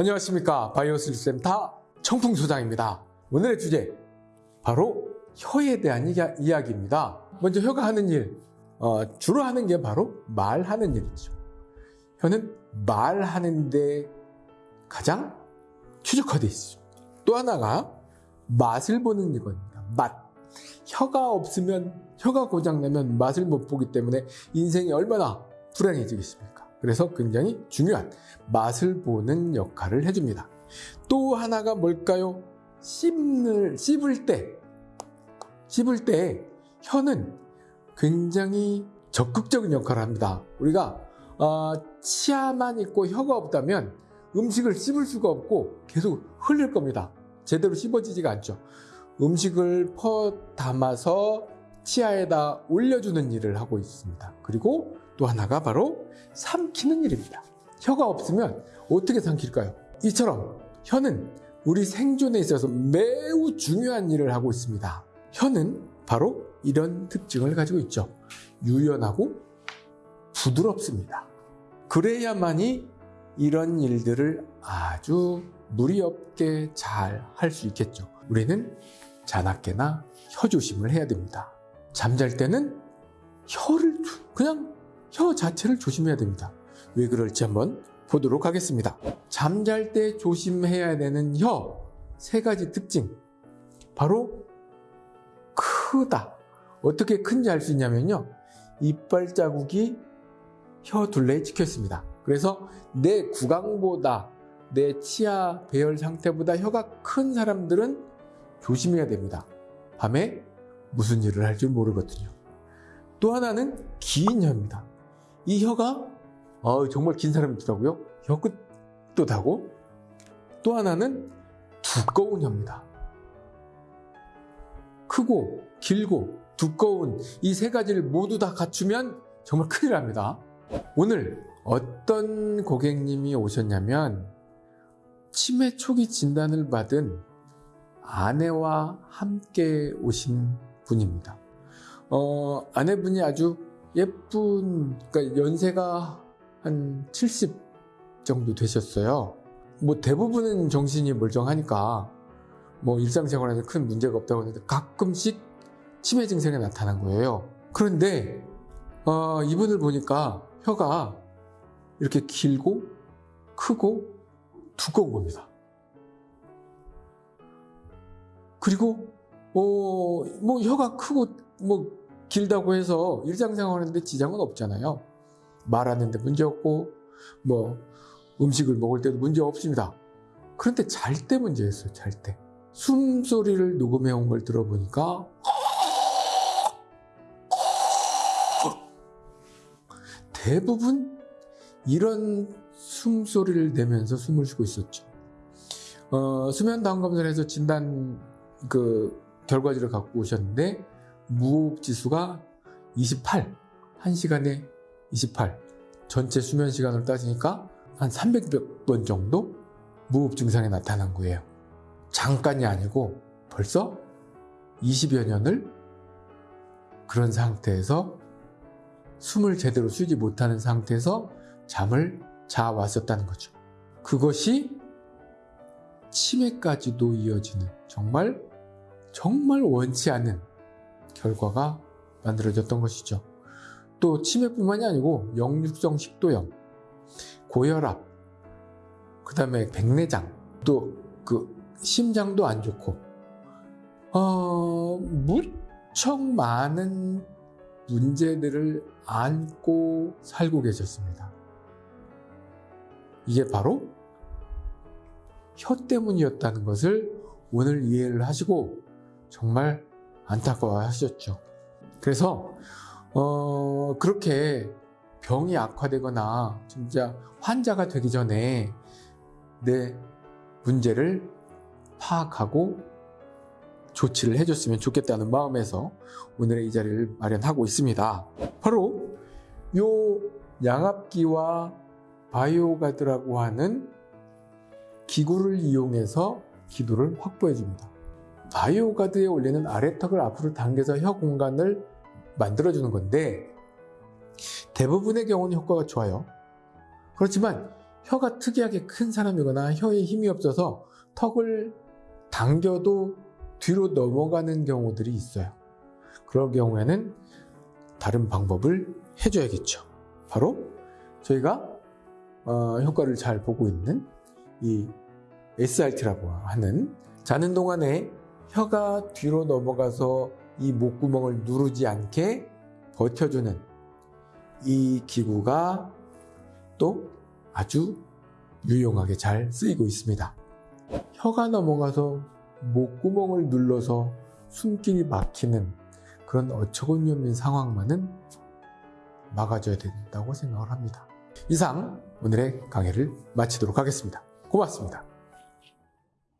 안녕하십니까. 바이오스센터 청풍소장입니다. 오늘의 주제 바로 혀에 대한 이야- 이야 기입니다. 먼저 혀가 하는 일 어, 주로 하는 게 바로 말하는 일이죠. 혀는 말하는데 가장 최적화되어 있습니다. 또 하나가 맛을 보는 이겁니다. 맛. 혀가 없으면 혀가 고장나면 맛을 못 보기 때문에 인생이 얼마나 불행해지겠습니까 그래서 굉장히 중요한 맛을 보는 역할을 해줍니다. 또 하나가 뭘까요? 씹을, 씹을 때, 씹을 때 혀는 굉장히 적극적인 역할을 합니다. 우리가 어, 치아만 있고 혀가 없다면 음식을 씹을 수가 없고 계속 흘릴 겁니다. 제대로 씹어지지가 않죠. 음식을 퍼 담아서 치아에다 올려주는 일을 하고 있습니다. 그리고 또 하나가 바로 삼키는 일입니다. 혀가 없으면 어떻게 삼킬까요? 이처럼 혀는 우리 생존에 있어서 매우 중요한 일을 하고 있습니다. 혀는 바로 이런 특징을 가지고 있죠. 유연하고 부드럽습니다. 그래야만이 이런 일들을 아주 무리 없게 잘 할 수 있겠죠. 우리는 자나깨나 혀 조심을 해야 됩니다. 잠잘 때는 혀를 조- 그냥 혀 자체를 조심해야 됩니다. 왜 그럴지 한번 보도록 하겠습니다. 잠잘 때 조심해야 되는 혀 세 가지 특징. 바로 크다. 어떻게 큰지 알 수 있냐면요. 이빨 자국이 혀 둘레에 찍혀 있습니다. 그래서 내 구강보다 내 치아 배열 상태보다 혀가 큰 사람들은 조심해야 됩니다. 밤에 무슨 일을 할 줄 모르거든요. 또 하나는 긴 혀입니다. 이 혀가 어, 정말 긴 사람이 있더라고요. 혀 끝도 다고. 또 하나는 두꺼운 혀입니다. 크고 길고 두꺼운 이 세 가지를 모두 다 갖추면 정말 큰일 납니다. 오늘 어떤 고객님이 오셨냐면 치매 초기 진단을 받은 아내와 함께 오신 분입니다. 어, 아내분이 아주 예쁜, 그러니까 연세가 한 70 정도 되셨어요. 뭐 대부분은 정신이 멀쩡하니까 뭐 일상생활에서 큰 문제가 없다고 하는데 가끔씩 치매 증상이 나타난 거예요. 그런데 어, 이분을 보니까 혀가 이렇게 길고 크고 두꺼운 겁니다. 그리고 어, 뭐 혀가 크고 뭐 길다고 해서 일상생활 하는데 지장은 없잖아요. 말하는데 문제 없고 뭐 음식을 먹을 때도 문제 없습니다. 그런데 잘 때 문제였어요. 잘 때. 숨소리를 녹음해 온 걸 들어보니까 대부분 이런 숨소리를 내면서 숨을 쉬고 있었죠. 어, 수면 해서 진단 그 결과지를 갖고 오셨는데 무호흡 지수가 28, 1시간에 28. 전체 수면 시간을 따지니까 한 300번 정도 무호흡 증상이 나타난 거예요. 잠깐이 아니고 벌써 20여 년을 그런 상태에서 숨을 제대로 쉬지 못하는 상태에서 잠을 자 왔었다는 거죠. 그것이 치매까지도 이어지는 정말 정말 원치 않은 결과가 만들어졌던 것이죠. 또 치매뿐만이 아니고 역류성 식도염, 고혈압, 그 다음에 백내장, 또 그 심장도 안 좋고, 어, 무척 많은 문제들을 안고 살고 계셨습니다. 이게 바로 혀 때문이었다는 것을 오늘 이해를 하시고 정말 안타까워 하셨죠. 그래서, 어, 그렇게 병이 악화되거나 진짜 환자가 되기 전에 내 문제를 파악하고 조치를 해줬으면 좋겠다는 마음에서 오늘의 이 자리를 마련하고 있습니다. 바로 요 양압기와 바이오가드라고 하는 기구를 이용해서 기도를 확보해 줍니다. 바이오가드에 올리는 아래턱을 앞으로 당겨서 혀 공간을 만들어주는 건데 대부분의 경우는 효과가 좋아요. 그렇지만 혀가 특이하게 큰 사람이거나 혀에 힘이 없어서 턱을 당겨도 뒤로 넘어가는 경우들이 있어요. 그럴 경우에는 다른 방법을 해줘야겠죠. 바로 저희가 어, 효과를 잘 보고 있는 이 SRT라고 하는 자는 동안에 혀가 뒤로 넘어가서 이 목구멍을 누르지 않게 버텨주는 이 기구가 또 아주 유용하게 잘 쓰이고 있습니다. 혀가 넘어가서 목구멍을 눌러서 숨길이 막히는 그런 어처구니 없는 상황만은 막아줘야 된다고 생각을 합니다. 이상 오늘의 강의를 마치도록 하겠습니다. 고맙습니다.